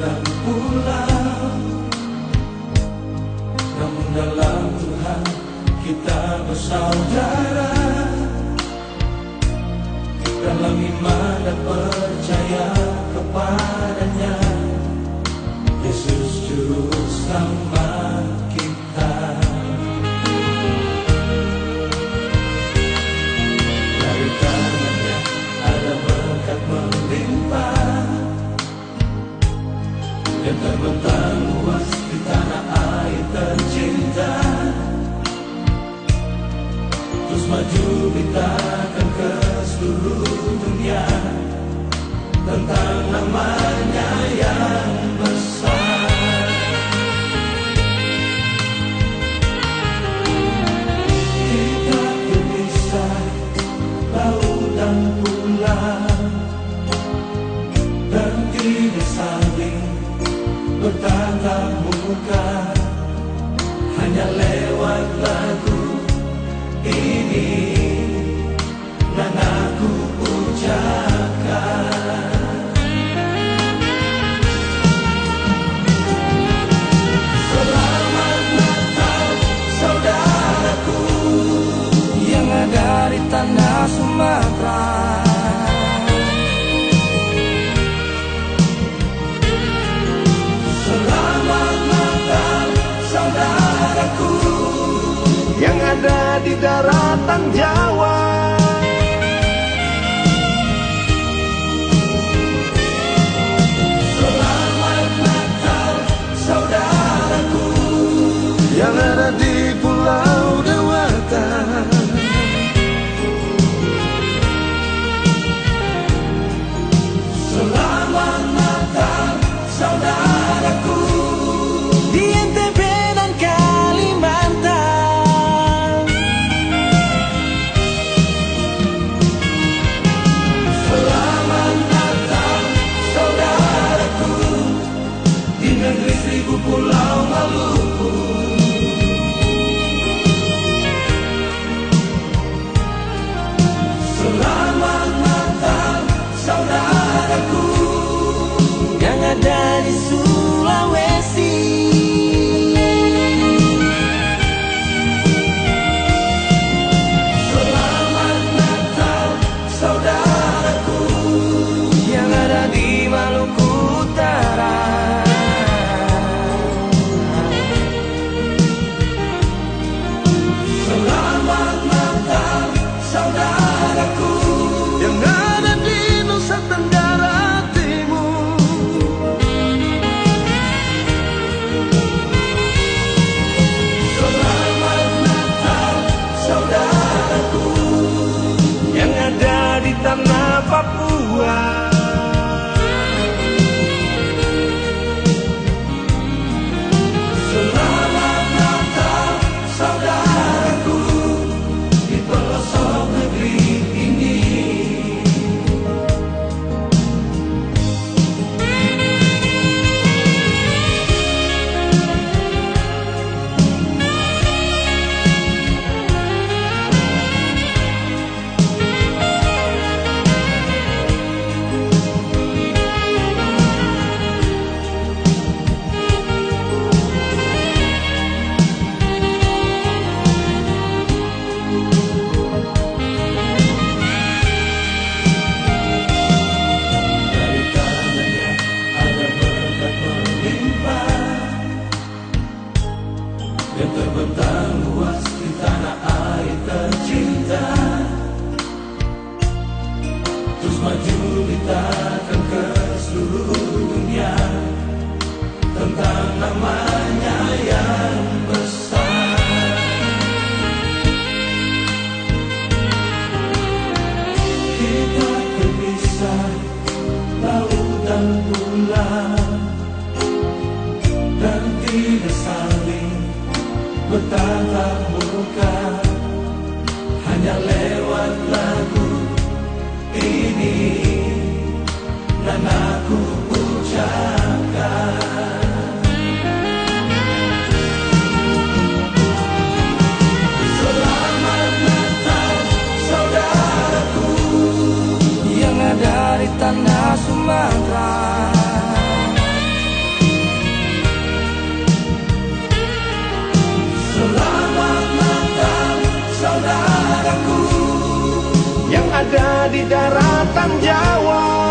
dan pulau Namun dalam Tuhan kita bersaudara. Dalam iman dan Yang terbentang luas di tanah air tercinta Terus maju beritakan ke seluruh dunia Tentang namanya yang bertatap di daratan Jawa comigo pular um maluco. Yang terbentang luas di tanah air tercinta Terus maju ditakan ke seluruh dunia Tentang namanya yang besar Kita berpisah laut dan pulau Dan tidak saling bertatap muka ada di daratan Jawa.